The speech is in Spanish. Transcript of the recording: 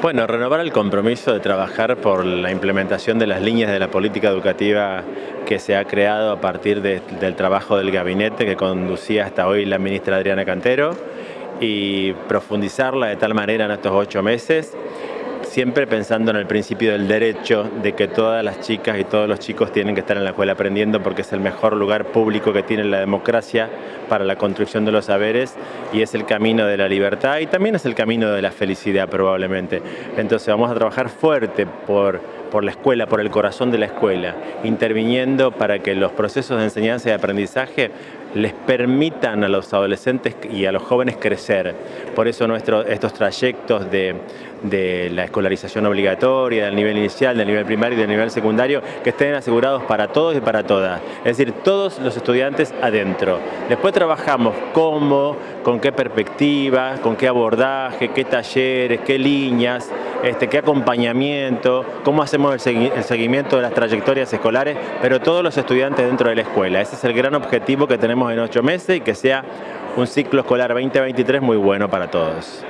Bueno, renovar el compromiso de trabajar por la implementación de las líneas de la política educativa que se ha creado a partir del trabajo del gabinete que conducía hasta hoy la ministra Adriana Cantero y profundizarla de tal manera en estos ocho meses siempre pensando en el principio del derecho de que todas las chicas y todos los chicos tienen que estar en la escuela aprendiendo porque es el mejor lugar público que tiene la democracia para la construcción de los saberes y es el camino de la libertad y también es el camino de la felicidad probablemente. Entonces vamos a trabajar fuerte por, por la escuela, por el corazón de la escuela, interviniendo para que los procesos de enseñanza y aprendizaje les permitan a los adolescentes y a los jóvenes crecer. Por eso nuestro, estos trayectos de, de la escolarización obligatoria, del nivel inicial, del nivel primario y del nivel secundario, que estén asegurados para todos y para todas. Es decir, todos los estudiantes adentro. Después trabajamos cómo, con qué perspectiva, con qué abordaje, qué talleres, qué líneas, este, qué acompañamiento, cómo hacemos el seguimiento de las trayectorias escolares, pero todos los estudiantes dentro de la escuela. Ese es el gran objetivo que tenemos en ocho meses y que sea un ciclo escolar 2023 muy bueno para todos.